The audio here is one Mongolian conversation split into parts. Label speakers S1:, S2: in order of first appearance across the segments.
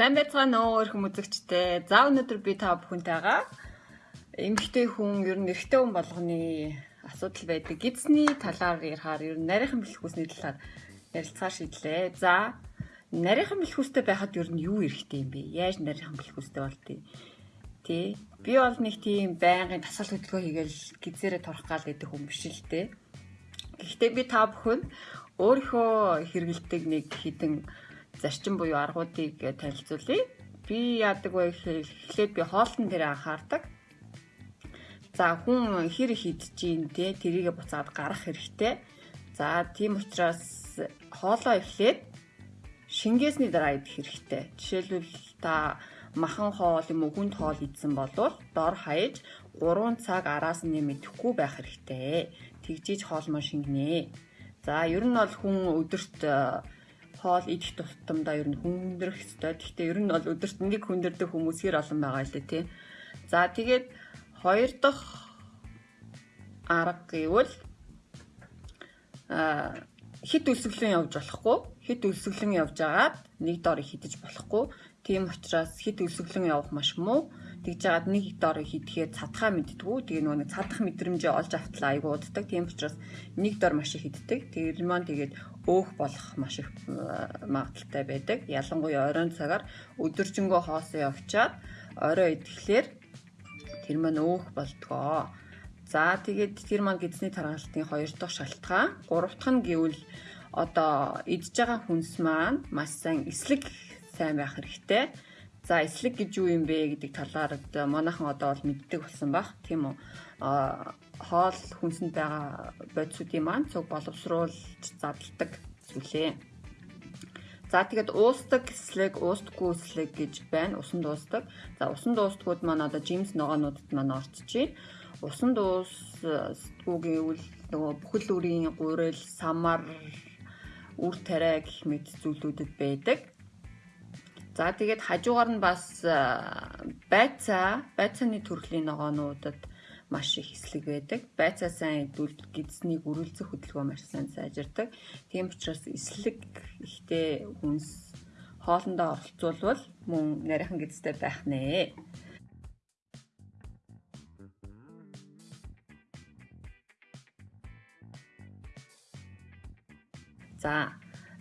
S1: Сайн байцгаана уу өрхөн үзэгчтэй. За өнөөдөр би та бүхэнтэйгээ эмэгтэй хүн ер нь эрэгтэй хүн болгоны асуудал байдаг. Гидсний талаар ярихаар ер нь нарийнхан бэлхүүсний талаар ярилцахаар шийдлээ. За нарийнхан бэлхүүстэй байхад ер нь юу эрэгтэй юм бэ? Яаж нарийнхан бэлхүүстэй болдгийг тий. Би бол нэг тийм байнгын тасал хөдөлгөөн хийгээл гизээрээ торох гал гэдэг хүн биш л дээ. Гэхдээ би та бүхэн өөрийнхөө хэрэгэлдэг нэг хідэн зарчим буюу аргуудыг танилцуулъя. Би яадаг вэ гэхээр эхлээд би хоолтон дээр анхаардаг. За хүн хэр их идэж те тэрийгэ буцаад гарах хэрэгтэй. За тийм учраас хоолоо эхлээд шингээсний дараа идэх хэрэгтэй. Жишээлбэл та махан хоол юм уу хүнд хоол идсэн болвол дор хаяж 3 цаг араас нь мэдэхгүй байх хэрэгтэй. Тэгжиж хоол мөн шингэнэ. За ер нь бол хүн өдөрт хоол идэх тутамдаа ер нь хүндрэх ёстой. Гэхдээ ер нь бол өдөрт нэг хүндэрдэг хүмүүс хэр олон байгаа л дээ тий. За тэгээд хоёр дахь арга гэвэл а хит үлсгэлэн явж болохгүй хит үлсгэлэн явж агаад нэг дор хидэж болохгүй тийм учраас хит үлсгэлэн явах маш муу тэгж жагаад нэг дор хийдэхээр цадхаа мэддгүү. Тэгээ нөгөө нэг цадах мэдрэмжээ олж автлаа айгуу уддаг. Тийм учраас нэг дор маш их хийддэг. Тэр маань тэгээд өөх болох маш их магадaltaй байдаг. Ялангуяа оройн цагаар өдөржингөө хоосоо явчаад орой идэхлээр тэр маань өөх болдгоо. За тэгээд тэр маань гидсний тархалтын хоёр дахь шалтгаан, гурав дахь нь гэвэл одоо идж байгаа хүнс маань маш сайн эслэг сайн байх хэрэгтэй За эслэг гэж юу юм бэ гэдэг талаар манайхан одоо бол мэддэг болсон баг. Тийм үү. Хоол хүнсэнд байгаа бодисуудын маань цуг боловсруулж задлагдаг зүйлээ. За тэгээд уустдаг эслэг, уустдаггүй эслэг гэж байна. Усан дуустдаг. За усан дуустгууд маань одоо Джеймс ногоонуудад маань байна. Усан дуустдаггүй гэвэл нөгөө бүхэл үрийн гурил, самар, үр тариа гэх мэт зүйлүүдэд байдаг. За тэгээд хажуугаар нь бас байцаа, байцааны төрлийн ногоонуудад маш их эслэг байдаг. Байцаа сайн идвэл гидснийг өрүүлзэх хөдөлгөөн маш сайн сайжирдаг. Тийм учраас эслэг ихтэй хүнс хоолндоо оролцуулбал мөн нарийнхан гидстэй байх нэ. За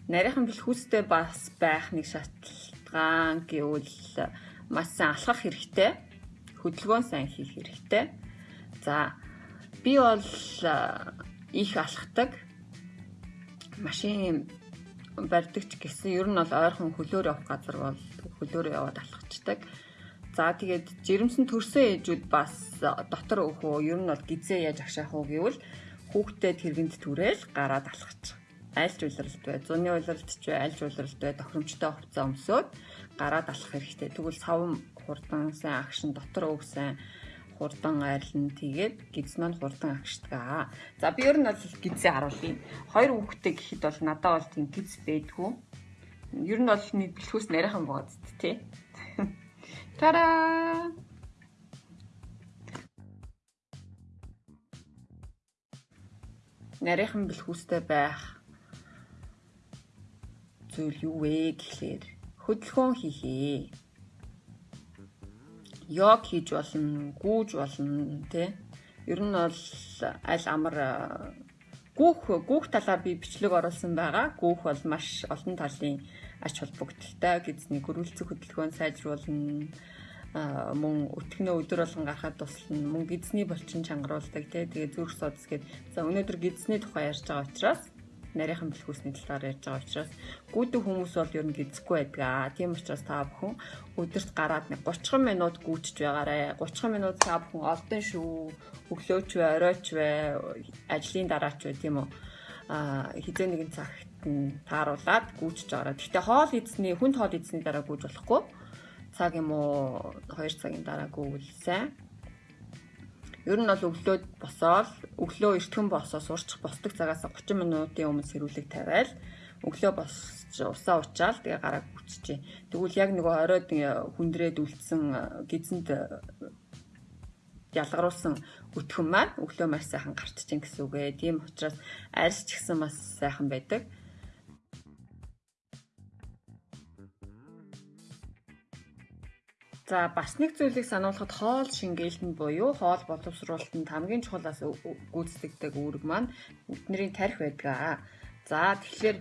S1: нарийнхан бэлхүүстэй бас байх нэг судалгаа гэвэл маш сайн алхах хэрэгтэй. Хөдөлгөөн сайн хийх хэрэгтэй. За би бол их алхдаг. Машин барьдагч гэсэн ер нь бол ойрхон хөлөөр явах газар бол хөлөөр яваад алхацдаг. За тэгээд жирэмсэн төрсөн ээжүүд бас дотор өөхөө ер нь бол гизээ яаж агшаах уу гэвэл хүүхдэд тэргэнд түрээл гараад алхачих айлч улиралд бай, зуны улиралд ч бай, айлч улиралд бай тохиромжтой хувцас өмсөөд гараад алах хэрэгтэй. Тэгвэл сав хурдан сайн агшин дотор сайн хурдан айрлан тэгээд гиз маань хурдан агшдаг. За би ер нь бол гизээ харуулъя. Хоёр хүүхдтэй гэхэд бол надад бол тийм гиз байдгүй. Ер нь бол нэг бэлхүүс нарийнхан бод тий. Тара! нарийнхан бэлхүүстэй байх зүйл юу вэ гэхлээр хөдөлгөөн хийхээ. Йог хийж болно, гүүж болно, тэ. Ер нь бол аль амар гүүх гүүх талаар би бичлэг оруулсан байгаа. Гүүх бол маш олон талын ач холбогдолтой гэзний хөрвүүлцэх хөдөлгөөн сайжруулна мөн өтгнөө өдөр болгон гарахад туслана мөн гидсний булчин чангаруулдаг тий тэгээ зүрх судас гээд за өнөөдөр гидсний тухай ярьж байгаа учраас нарийнхан бэлхүүсний талаар ярьж байгаа учраас гүйдэг хүмүүс бол ер нь гизэхгүй байдаг аа. Тийм учраас та бүхэн өдөрт гараад 30 минут гүйчж байгаарэ. 30 минут та бүхэн олдон шүү. Өглөөч вэ, оройч вэ, ажлын дараач вэ тийм үү? Аа хизээ нэгэн цагт нь тааруулаад гүйчж байгаарэ. Гэхдээ хоол эзний, хүнд хоол эзний дараа гүйж болохгүй. Цаг юм уу 2 цагийн дараа гүйвэл сайн Ер нь бол өглөөд босоод өглөө эртхэн босоо сурчих босдог цагаас 30 минутын өмнө сэрүүлэг тавиал өглөө босч усаа уучаал тэгээ гараа гүчжээ. Тэгвэл яг нөгөө оройд хүндрээд үлдсэн гизэнд ялгаруулсан өтгөн маань өглөө маш сайхан гарч чинь гэсэн үг ээ. Тийм учраас арьс ч гэсэн бас сайхан байдаг. За бас нэг зүйлийг сануулхад хоол шингээлтэнд буюу хоол боловсруулалтанд хамгийн чухалаас гүйцэтгэдэг үүрэг маань бидний тарих байдаг. За тэгэхээр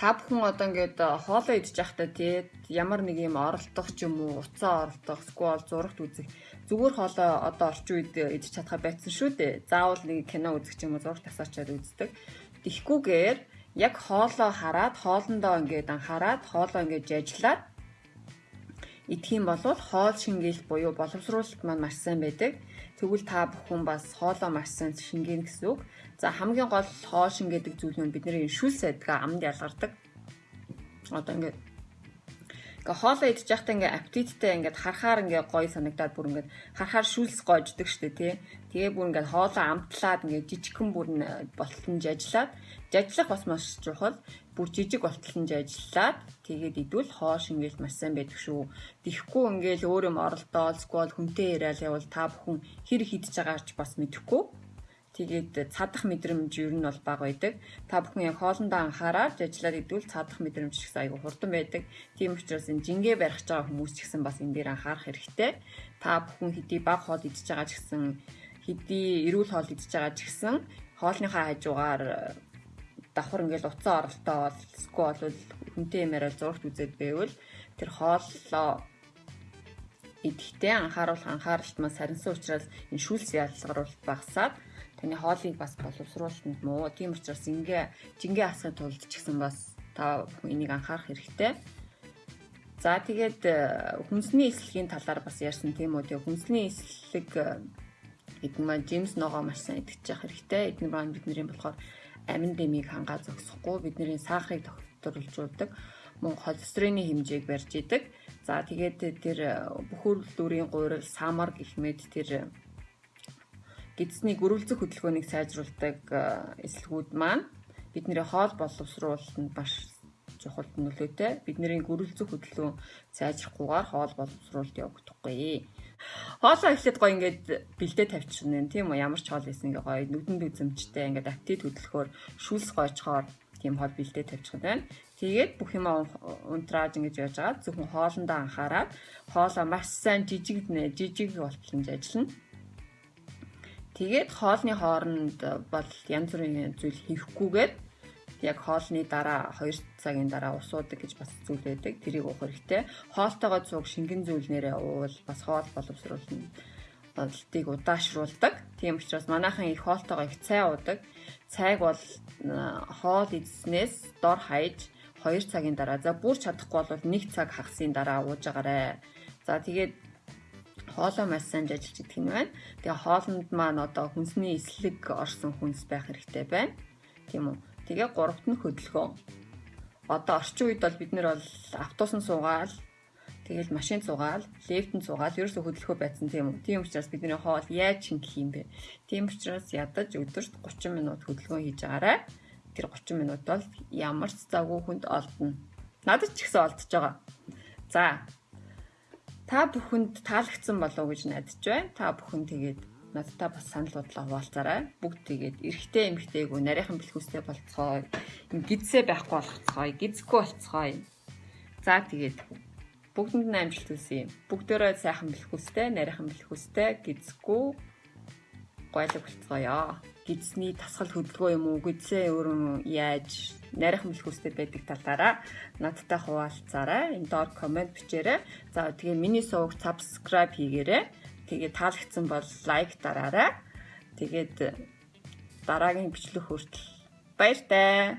S1: та бүхэн одоо ингээд хоолоо идэж байхдаа тий ямар нэг юм оролдох ч юм уу, уцаа оролдох, сквал зурагт үзэх зүгээр хоолоо одоо орчин үед идэж чадхаа байцсан шүү дээ. Заавал нэг кино үзэх ч юм уу, зураг тасаачаад үздэг. Тихгүүгээр яг хоолоо хараад, хоолндоо ингээд анхаарад, хоолоо ингээд жажлаад идэх юм бол хоол шингээл буюу боловсруулалт маань маш сайн байдаг. Тэгвэл та бүхэн бас хоолоо маш сайн шингээнэ гэсэн үг. За хамгийн гол хоол шингээдэг зүйл нь бидний шүл сайдгаа амд ялгардаг. Одоо ингээд Ингээ хоолоо идэж байхдаа ингээ аппетиттэй ингээ харахаар ингээ гоё санагдаад бүр ингээ харахаар шүлс гоождөг штэ тий. Тэгээ бүр ингээ хоолоо амтлаад ингээ жижигхэн бүр болтолнж ажиллаад жажлах бас маш чухал. Бүр жижиг болтолнж ажиллаад тэгээд идвэл хоо шингээл маш сайн байдаг шүү. Тихгүй ингээл өөр юм оролдоол сквал хүнтэй яриад явал та бүхэн хэр хидж байгаач бас мэдэхгүй Тэгээд цадах мэдрэмж ер нь бол бага байдаг. Та бүхэн яг хоолндоо анхаараад ажиллаад идвэл цадах мэдрэмж их айгу хурдан байдаг. Тийм учраас энэ жингээ барих байгаа хүмүүс ч гэсэн бас энэ дээр анхаарах хэрэгтэй. Та бүхэн хэдий бага хоол идж байгаа ч гэсэн хэдий эрүүл хоол идж байгаа ч гэсэн хоолныхаа хажуугаар давхар ингээл уцаа оролтоо бол сквал бол хүнтэй юмараа зургт үзээд байвал тэр хооллоо идэхдээ анхааруулах анхааралт маань сарнсан учраас энэ шүүлс ялгарулт багасаад таны хоолыг бас боловсруулалтанд муу. Тийм учраас ингээ жингээ асахын тулд ч гэсэн бас та энийг анхаарах хэрэгтэй. За тэгээд э, хүнсний эслэгийн талаар бас ярьсан тийм үү. Тэгээд хүнсний эслэг эдгээр маань жимс ногоо маш сайн идэж явах хэрэгтэй. Эдгээр маань бидний болохоор амин дэмийг хангаа зогсохгүй бидний сахарыг тогтворулжуулдаг мөн холестерины хэмжээг барьж идэг. За тэгээд тэр э, бүхүүрэл дүүрийн гурил самар гэх мэт тэр гидсний гөрүүлзэх хөдөлгөөнийг сайжруулдаг э, эслэгүүд маань бидний хоол боловсруулалтанд маш чухал нөлөөтэй. Бидний гөрүүлзэх хөдөлгөөн сайжрахгүйгээр хоол боловсруулалт явагдахгүй. Хоолоо эхлээд гоё ингээд бэлдээ тавьчихна тийм үү ямар ч хоол байсан ингээ гоё нүдэнд үзэмжтэй ингээд аппетит хөдөлгөөр шүүлс гойчхоор тийм хоол бэлдээ тавьчих байна. Тэгээд бүх юм унтрааж ингэж яаж байгаа зөвхөн хоолндоо анхаарал хоолоо маш сайн жижиг жижиг болтолж ажиллана. Тэгээд хоолны хооронд бол янз бүрийн зүйл хийхгүйгээр яг хоолны дараа 2 цагийн дараа усуудаг гэж бас зүйл байдаг. Тэрийг уух хэрэгтэй. Хоолтойгоо цуг шингэн зүйлнээрээ уувал бас хоол боловсруулна болтыг удаашруулдаг. Тийм учраас манайхан их хоолтойгоо их цай уудаг. Цайг бол хоол идснээс дор хаяж 2 цагийн дараа за бүр чадахгүй бол 1 цаг хагасын дараа ууж агаарэ. За тэгээд хоолоо маш сайн ажиллаж идэх юм байна. Тэгээ хоолнд маань одоо хүнсний эслэг орсон хүнс байх хэрэгтэй байна. Тийм үү? Тэгээ гуравт нь хөдөлгөөн. Одоо орчин үед бол бид нэр бол автобусн суугаал Тэгэл машин цугаал, лифтэн цугаал, ерөөсө хөдөлгөө байцсан тийм үү. Тийм учраас бидний хоол яаж шингэх юм бэ? Тийм учраас ядаж өдөрт 30 минут хөдөлгөөн хийж агаарай. Тэр 30 минут бол ямар ч завгүй хүнд олдно. Надад ч ихсэн олдож байгаа. За, Та бүхэнд таалагдсан болов гэж найдаж байна. Та бүхэн тэгээд надтай бас санал бодлоо хуваалцаарай. Бүгд тэгээд эрэгтэй эмэгтэйгөө нарийнхан бэлхүүстэй болцгоо. Гидсээ байхгүй болгоцгоо. Гидсэхгүй болцгоо. За тэгээд бүгдэнд нь амжилт хүсье. Бүгдөө сайхан бэлхүүстэй, нарийнхан бэлхүүстэй, гидсэхгүй гойлог болцгоё. Гидсний тасгал хөдөлгөөн юм уу? Гидсээ өөрөө яаж нарийнхан бэлхүүстэй байдаг талаараа надтай хуваалцаарай. Энэ доор комент бичээрэй. За тэгээ миний сувг subscribe хийгээрэй. Тэгээ таалагдсан бол лайк дараарай. Тэгээд дараагийн бичлэг хүртэл баяртай.